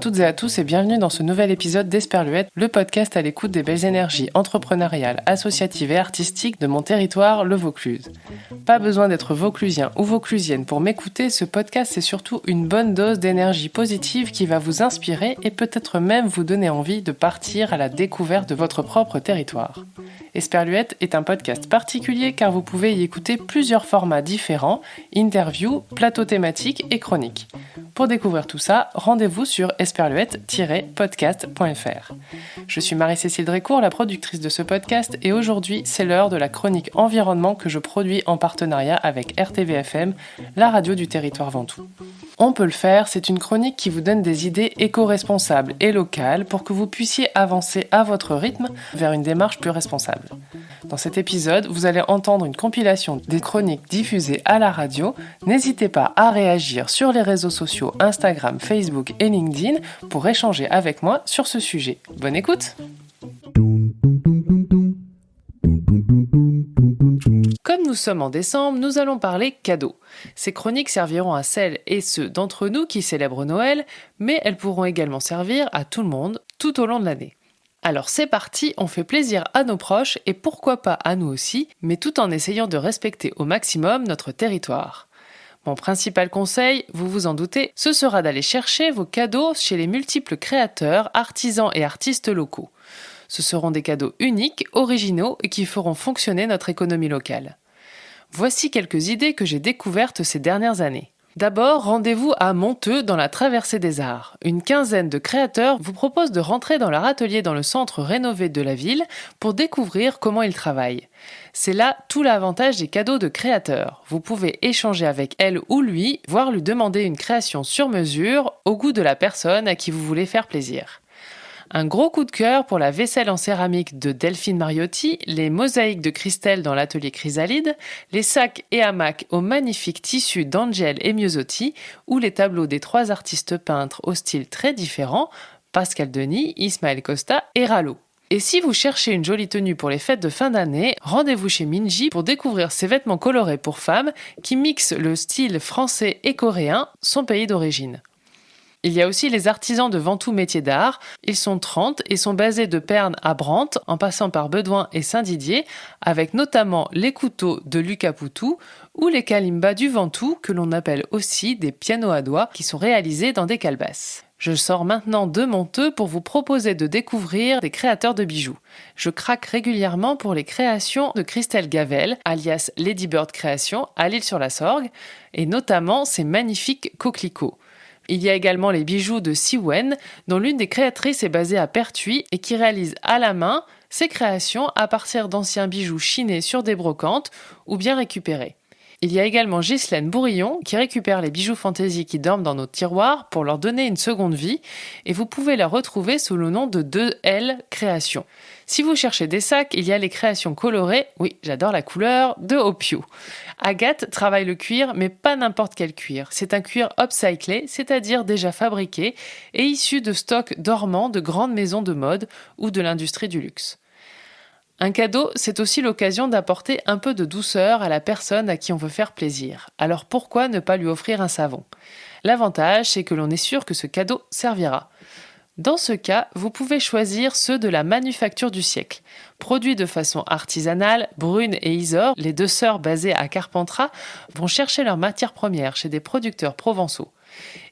toutes et à tous et bienvenue dans ce nouvel épisode d'Esperluette, le podcast à l'écoute des belles énergies entrepreneuriales, associatives et artistiques de mon territoire, le Vaucluse. Pas besoin d'être vauclusien ou vauclusienne pour m'écouter, ce podcast c'est surtout une bonne dose d'énergie positive qui va vous inspirer et peut-être même vous donner envie de partir à la découverte de votre propre territoire. Esperluette est un podcast particulier car vous pouvez y écouter plusieurs formats différents, interviews, plateaux thématiques et chroniques. Pour découvrir tout ça, rendez-vous sur esperluette-podcast.fr. Je suis Marie-Cécile Drécourt, la productrice de ce podcast, et aujourd'hui, c'est l'heure de la chronique environnement que je produis en partenariat avec RTVFM, la radio du territoire Ventoux. On peut le faire, c'est une chronique qui vous donne des idées éco-responsables et locales pour que vous puissiez avancer à votre rythme vers une démarche plus responsable. Dans cet épisode, vous allez entendre une compilation des chroniques diffusées à la radio. N'hésitez pas à réagir sur les réseaux sociaux Instagram, Facebook et LinkedIn pour échanger avec moi sur ce sujet. Bonne écoute Comme nous sommes en décembre, nous allons parler cadeaux. Ces chroniques serviront à celles et ceux d'entre nous qui célèbrent Noël, mais elles pourront également servir à tout le monde tout au long de l'année. Alors c'est parti, on fait plaisir à nos proches et pourquoi pas à nous aussi, mais tout en essayant de respecter au maximum notre territoire. Mon principal conseil, vous vous en doutez, ce sera d'aller chercher vos cadeaux chez les multiples créateurs, artisans et artistes locaux. Ce seront des cadeaux uniques, originaux et qui feront fonctionner notre économie locale. Voici quelques idées que j'ai découvertes ces dernières années. D'abord, rendez-vous à Monteux dans la traversée des arts. Une quinzaine de créateurs vous proposent de rentrer dans leur atelier dans le centre rénové de la ville pour découvrir comment ils travaillent. C'est là tout l'avantage des cadeaux de créateurs. Vous pouvez échanger avec elle ou lui, voire lui demander une création sur mesure au goût de la personne à qui vous voulez faire plaisir. Un gros coup de cœur pour la vaisselle en céramique de Delphine Mariotti, les mosaïques de Christelle dans l'atelier Chrysalide, les sacs et hamacs aux magnifiques tissus d'Angel et Miosotti, ou les tableaux des trois artistes peintres au style très différent, Pascal Denis, Ismaël Costa et Rallo. Et si vous cherchez une jolie tenue pour les fêtes de fin d'année, rendez-vous chez Minji pour découvrir ces vêtements colorés pour femmes qui mixent le style français et coréen, son pays d'origine. Il y a aussi les artisans de Ventoux métiers d'art. Ils sont 30 et sont basés de Perne à Brantes, en passant par Bedouin et Saint-Didier, avec notamment les couteaux de Lucas Poutou ou les kalimbas du Ventoux, que l'on appelle aussi des pianos à doigts, qui sont réalisés dans des calebasses. Je sors maintenant de Monteux pour vous proposer de découvrir des créateurs de bijoux. Je craque régulièrement pour les créations de Christelle Gavel, alias Lady Bird Création, à l'île sur la Sorgue, et notamment ses magnifiques coquelicots. Il y a également les bijoux de Siwen, dont l'une des créatrices est basée à Pertuis et qui réalise à la main ses créations à partir d'anciens bijoux chinés sur des brocantes ou bien récupérés. Il y a également Ghislaine Bourillon qui récupère les bijoux fantaisie qui dorment dans nos tiroirs pour leur donner une seconde vie et vous pouvez la retrouver sous le nom de 2L Créations. Si vous cherchez des sacs, il y a les créations colorées, oui, j'adore la couleur, de Opio. Agathe travaille le cuir, mais pas n'importe quel cuir. C'est un cuir upcyclé, c'est-à-dire déjà fabriqué et issu de stocks dormants de grandes maisons de mode ou de l'industrie du luxe. Un cadeau, c'est aussi l'occasion d'apporter un peu de douceur à la personne à qui on veut faire plaisir. Alors pourquoi ne pas lui offrir un savon? L'avantage, c'est que l'on est sûr que ce cadeau servira. Dans ce cas, vous pouvez choisir ceux de la manufacture du siècle. Produits de façon artisanale, Brune et Isor, les deux sœurs basées à Carpentras, vont chercher leurs matières premières chez des producteurs provençaux.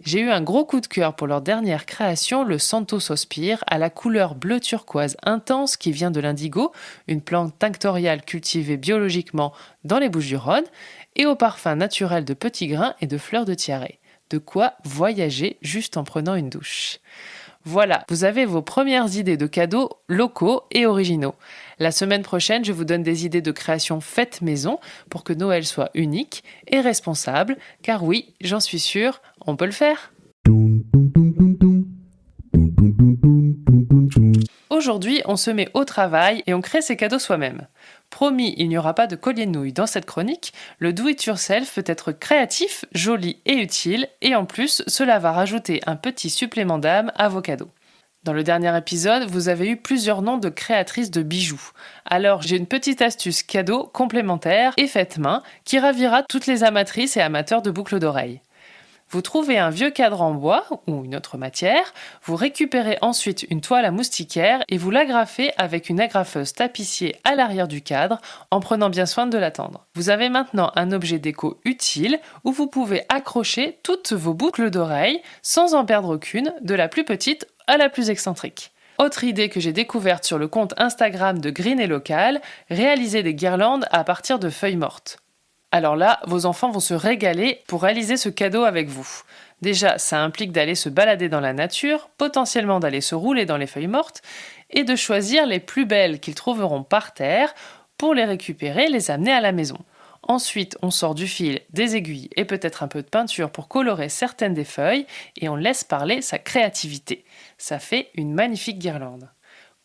J'ai eu un gros coup de cœur pour leur dernière création, le Santo Sospire, à la couleur bleu turquoise intense qui vient de l'indigo, une plante tinctoriale cultivée biologiquement dans les Bouches-du-Rhône, et au parfum naturel de petits grains et de fleurs de tiare. De quoi voyager juste en prenant une douche. Voilà, vous avez vos premières idées de cadeaux locaux et originaux. La semaine prochaine, je vous donne des idées de création faites maison pour que Noël soit unique et responsable, car oui, j'en suis sûre, on peut le faire. Aujourd'hui, on se met au travail et on crée ses cadeaux soi-même. Promis, il n'y aura pas de collier de nouilles dans cette chronique. Le do-it-yourself peut être créatif, joli et utile, et en plus, cela va rajouter un petit supplément d'âme à vos cadeaux. Dans le dernier épisode, vous avez eu plusieurs noms de créatrices de bijoux. Alors j'ai une petite astuce cadeau complémentaire et faite main qui ravira toutes les amatrices et amateurs de boucles d'oreilles. Vous trouvez un vieux cadre en bois ou une autre matière, vous récupérez ensuite une toile à moustiquaire et vous l'agrafez avec une agrafeuse tapissier à l'arrière du cadre en prenant bien soin de l'attendre. Vous avez maintenant un objet déco utile où vous pouvez accrocher toutes vos boucles d'oreilles sans en perdre aucune, de la plus petite à la plus excentrique. Autre idée que j'ai découverte sur le compte Instagram de Green et Local, réaliser des guirlandes à partir de feuilles mortes. Alors là, vos enfants vont se régaler pour réaliser ce cadeau avec vous. Déjà, ça implique d'aller se balader dans la nature, potentiellement d'aller se rouler dans les feuilles mortes, et de choisir les plus belles qu'ils trouveront par terre pour les récupérer et les amener à la maison. Ensuite, on sort du fil, des aiguilles et peut-être un peu de peinture pour colorer certaines des feuilles et on laisse parler sa créativité. Ça fait une magnifique guirlande.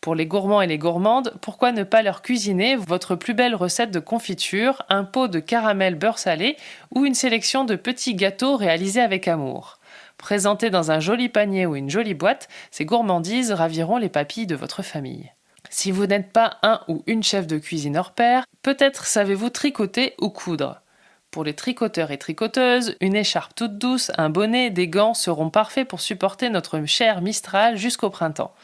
Pour les gourmands et les gourmandes, pourquoi ne pas leur cuisiner votre plus belle recette de confiture, un pot de caramel beurre salé ou une sélection de petits gâteaux réalisés avec amour? Présentés dans un joli panier ou une jolie boîte, ces gourmandises raviront les papilles de votre famille. Si vous n'êtes pas un ou une chef de cuisine hors pair, peut-être savez-vous tricoter ou coudre. Pour les tricoteurs et tricoteuses, une écharpe toute douce, un bonnet, des gants seront parfaits pour supporter notre cher Mistral jusqu'au printemps.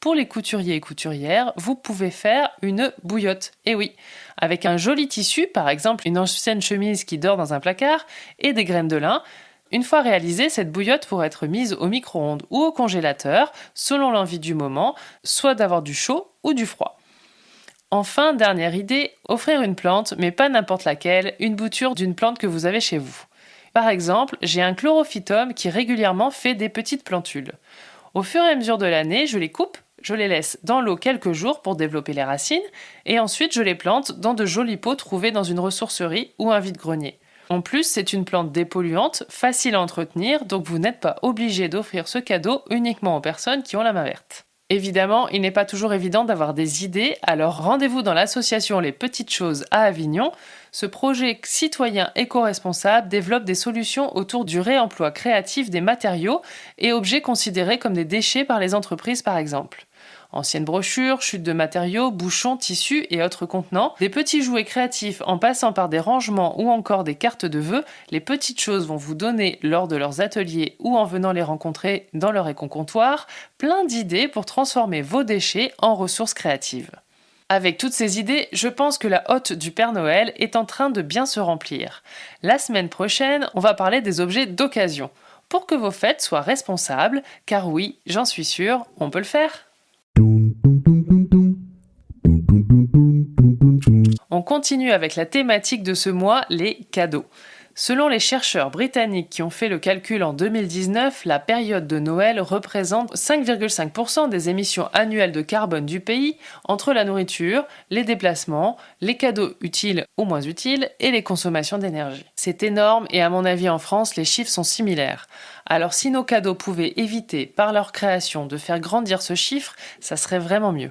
Pour les couturiers et couturières, vous pouvez faire une bouillotte. Et oui, avec un joli tissu, par exemple une ancienne chemise qui dort dans un placard, et des graines de lin. Une fois réalisée, cette bouillotte pourrait être mise au micro-ondes ou au congélateur, selon l'envie du moment, soit d'avoir du chaud ou du froid. Enfin, dernière idée, offrir une plante, mais pas n'importe laquelle, une bouture d'une plante que vous avez chez vous. Par exemple, j'ai un chlorophytum qui régulièrement fait des petites plantules. Au fur et à mesure de l'année, je les coupe je les laisse dans l'eau quelques jours pour développer les racines, et ensuite je les plante dans de jolis pots trouvés dans une ressourcerie ou un vide-grenier. En plus, c'est une plante dépolluante, facile à entretenir, donc vous n'êtes pas obligé d'offrir ce cadeau uniquement aux personnes qui ont la main verte. Évidemment, il n'est pas toujours évident d'avoir des idées, alors rendez-vous dans l'association Les Petites Choses à Avignon. Ce projet citoyen éco-responsable développe des solutions autour du réemploi créatif des matériaux et objets considérés comme des déchets par les entreprises par exemple. Anciennes brochures, chutes de matériaux, bouchons, tissus et autres contenants, des petits jouets créatifs en passant par des rangements ou encore des cartes de vœux, les petites choses vont vous donner lors de leurs ateliers ou en venant les rencontrer dans leur éco-comptoir plein d'idées pour transformer vos déchets en ressources créatives. Avec toutes ces idées, je pense que la hotte du Père Noël est en train de bien se remplir. La semaine prochaine, on va parler des objets d'occasion, pour que vos fêtes soient responsables, car oui, j'en suis sûre, on peut le faire. On continue avec la thématique de ce mois, les cadeaux. Selon les chercheurs britanniques qui ont fait le calcul en 2019, la période de Noël représente 5,5% des émissions annuelles de carbone du pays entre la nourriture, les déplacements, les cadeaux utiles ou moins utiles et les consommations d'énergie. C'est énorme et à mon avis en France les chiffres sont similaires. Alors si nos cadeaux pouvaient éviter par leur création de faire grandir ce chiffre, ça serait vraiment mieux.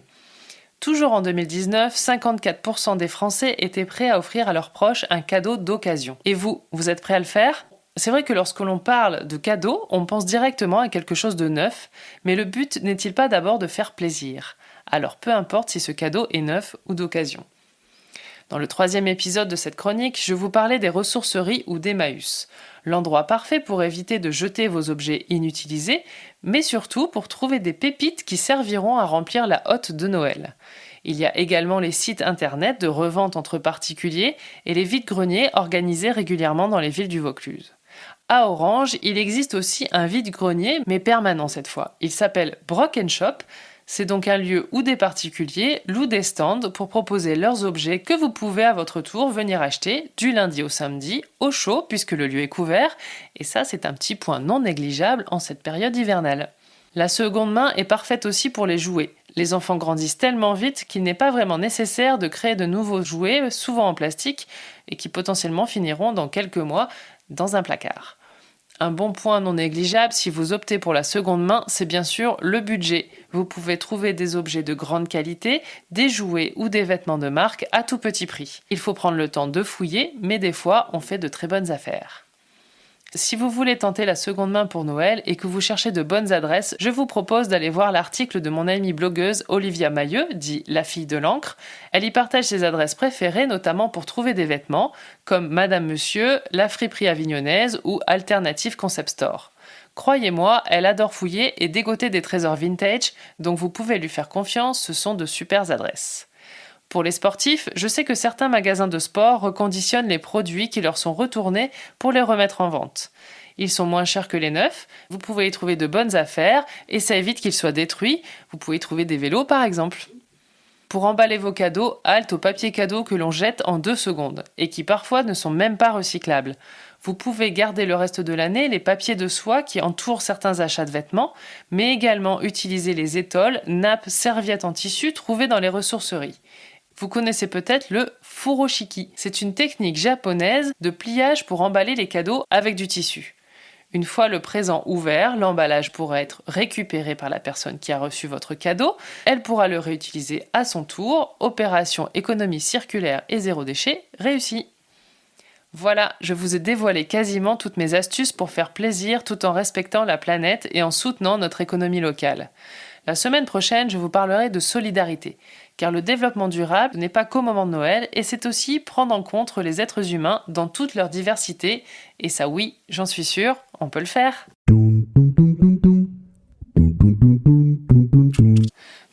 Toujours en 2019, 54% des Français étaient prêts à offrir à leurs proches un cadeau d'occasion. Et vous, vous êtes prêts à le faire? C'est vrai que lorsque l'on parle de cadeau, on pense directement à quelque chose de neuf, mais le but n'est-il pas d'abord de faire plaisir? Alors peu importe si ce cadeau est neuf ou d'occasion. Dans le troisième épisode de cette chronique, je vous parlais des ressourceries ou d'Emmaüs, l'endroit parfait pour éviter de jeter vos objets inutilisés, mais surtout pour trouver des pépites qui serviront à remplir la hotte de Noël. Il y a également les sites internet de revente entre particuliers et les vides-greniers organisés régulièrement dans les villes du Vaucluse. À Orange, il existe aussi un vide-grenier, mais permanent cette fois. Il s'appelle Brock Shop, c'est donc un lieu où des particuliers louent des stands pour proposer leurs objets que vous pouvez à votre tour venir acheter du lundi au samedi au chaud puisque le lieu est couvert et ça c'est un petit point non négligeable en cette période hivernale. La seconde main est parfaite aussi pour les jouets. Les enfants grandissent tellement vite qu'il n'est pas vraiment nécessaire de créer de nouveaux jouets, souvent en plastique, et qui potentiellement finiront dans quelques mois dans un placard. Un bon point non négligeable si vous optez pour la seconde main, c'est bien sûr le budget. Vous pouvez trouver des objets de grande qualité, des jouets ou des vêtements de marque à tout petit prix. Il faut prendre le temps de fouiller, mais des fois on fait de très bonnes affaires. Si vous voulez tenter la seconde main pour Noël et que vous cherchez de bonnes adresses, je vous propose d'aller voir l'article de mon amie blogueuse Olivia Mailleux, dit La fille de l'encre. Elle y partage ses adresses préférées, notamment pour trouver des vêtements, comme Madame Monsieur, La friperie avignonnaise ou Alternative Concept Store. Croyez-moi, elle adore fouiller et dégoter des trésors vintage, donc vous pouvez lui faire confiance, ce sont de super adresses. Pour les sportifs, je sais que certains magasins de sport reconditionnent les produits qui leur sont retournés pour les remettre en vente. Ils sont moins chers que les neufs, vous pouvez y trouver de bonnes affaires et ça évite qu'ils soient détruits. Vous pouvez y trouver des vélos par exemple. Pour emballer vos cadeaux, halte au papier cadeau que l'on jette en deux secondes et qui parfois ne sont même pas recyclables. Vous pouvez garder le reste de l'année les papiers de soie qui entourent certains achats de vêtements, mais également utiliser les étoiles, nappes, serviettes en tissu trouvées dans les ressourceries. Vous connaissez peut-être le furoshiki. C'est une technique japonaise de pliage pour emballer les cadeaux avec du tissu. Une fois le présent ouvert, l'emballage pourra être récupéré par la personne qui a reçu votre cadeau. Elle pourra le réutiliser à son tour. Opération économie circulaire et zéro déchet réussie. Voilà, je vous ai dévoilé quasiment toutes mes astuces pour faire plaisir tout en respectant la planète et en soutenant notre économie locale. La semaine prochaine, je vous parlerai de solidarité car le développement durable n'est pas qu'au moment de Noël, et c'est aussi prendre en compte les êtres humains dans toute leur diversité, et ça oui, j'en suis sûre, on peut le faire.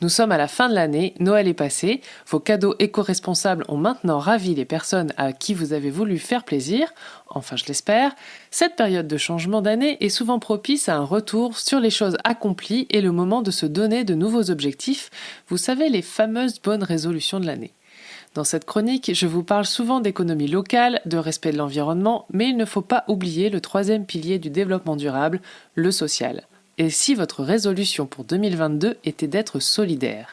Nous sommes à la fin de l'année, Noël est passé, vos cadeaux éco-responsables ont maintenant ravi les personnes à qui vous avez voulu faire plaisir, enfin je l'espère. Cette période de changement d'année est souvent propice à un retour sur les choses accomplies et le moment de se donner de nouveaux objectifs, vous savez les fameuses bonnes résolutions de l'année. Dans cette chronique, je vous parle souvent d'économie locale, de respect de l'environnement, mais il ne faut pas oublier le troisième pilier du développement durable, le social et si votre résolution pour 2022 était d'être solidaire.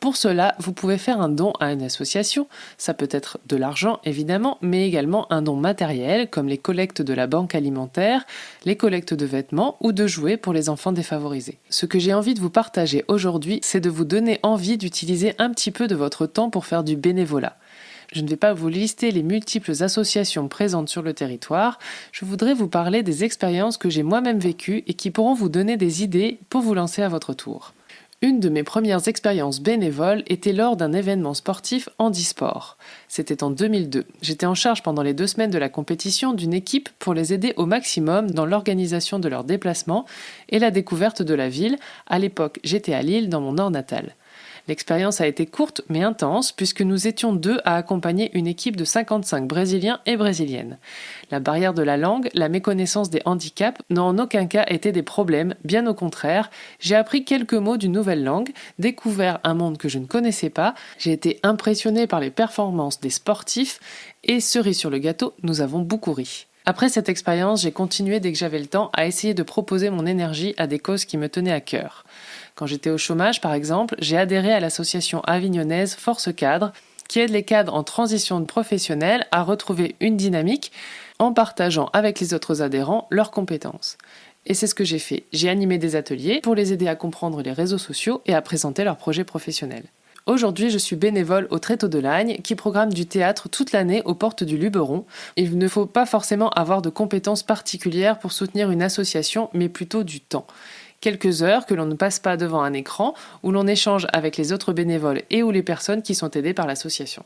Pour cela, vous pouvez faire un don à une association, ça peut être de l'argent évidemment, mais également un don matériel comme les collectes de la banque alimentaire, les collectes de vêtements ou de jouets pour les enfants défavorisés. Ce que j'ai envie de vous partager aujourd'hui, c'est de vous donner envie d'utiliser un petit peu de votre temps pour faire du bénévolat. Je ne vais pas vous lister les multiples associations présentes sur le territoire, je voudrais vous parler des expériences que j'ai moi-même vécues et qui pourront vous donner des idées pour vous lancer à votre tour. Une de mes premières expériences bénévoles était lors d'un événement sportif handisport. C'était en 2002. J'étais en charge pendant les deux semaines de la compétition d'une équipe pour les aider au maximum dans l'organisation de leurs déplacements et la découverte de la ville. À l'époque, j'étais à Lille, dans mon nord natal. L'expérience a été courte mais intense puisque nous étions deux à accompagner une équipe de 55 Brésiliens et Brésiliennes. La barrière de la langue, la méconnaissance des handicaps n'ont en aucun cas été des problèmes, bien au contraire. J'ai appris quelques mots d'une nouvelle langue, découvert un monde que je ne connaissais pas, j'ai été impressionné par les performances des sportifs et cerise sur le gâteau, nous avons beaucoup ri. Après cette expérience, j'ai continué dès que j'avais le temps à essayer de proposer mon énergie à des causes qui me tenaient à cœur. Quand j'étais au chômage, par exemple, j'ai adhéré à l'association avignonnaise Force Cadre, qui aide les cadres en transition professionnelle à retrouver une dynamique en partageant avec les autres adhérents leurs compétences. Et c'est ce que j'ai fait. J'ai animé des ateliers pour les aider à comprendre les réseaux sociaux et à présenter leurs projets professionnels. Aujourd'hui, je suis bénévole au Tréteau de Lagne qui programme du théâtre toute l'année aux portes du Luberon. Il ne faut pas forcément avoir de compétences particulières pour soutenir une association, mais plutôt du temps quelques heures que l'on ne passe pas devant un écran, où l'on échange avec les autres bénévoles et ou les personnes qui sont aidées par l'association.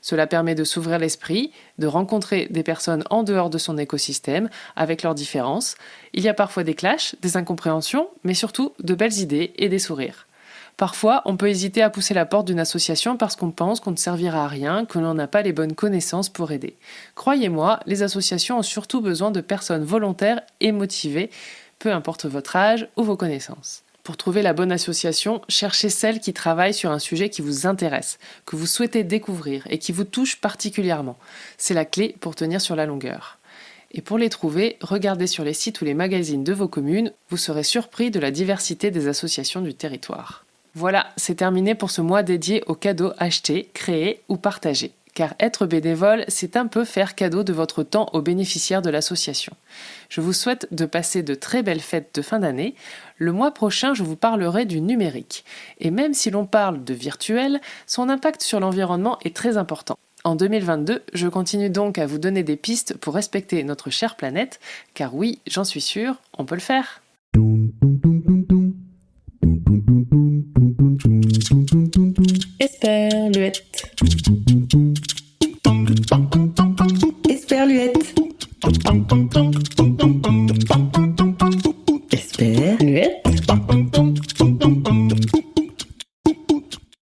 Cela permet de s'ouvrir l'esprit, de rencontrer des personnes en dehors de son écosystème, avec leurs différences. Il y a parfois des clashs, des incompréhensions, mais surtout de belles idées et des sourires. Parfois, on peut hésiter à pousser la porte d'une association parce qu'on pense qu'on ne servira à rien, que l'on n'a pas les bonnes connaissances pour aider. Croyez-moi, les associations ont surtout besoin de personnes volontaires et motivées peu importe votre âge ou vos connaissances. Pour trouver la bonne association, cherchez celle qui travaille sur un sujet qui vous intéresse, que vous souhaitez découvrir et qui vous touche particulièrement. C'est la clé pour tenir sur la longueur. Et pour les trouver, regardez sur les sites ou les magazines de vos communes, vous serez surpris de la diversité des associations du territoire. Voilà, c'est terminé pour ce mois dédié aux cadeaux achetés, créés ou partagés car être bénévole, c'est un peu faire cadeau de votre temps aux bénéficiaires de l'association. Je vous souhaite de passer de très belles fêtes de fin d'année. Le mois prochain, je vous parlerai du numérique. Et même si l'on parle de virtuel, son impact sur l'environnement est très important. En 2022, je continue donc à vous donner des pistes pour respecter notre chère planète, car oui, j'en suis sûre, on peut le faire.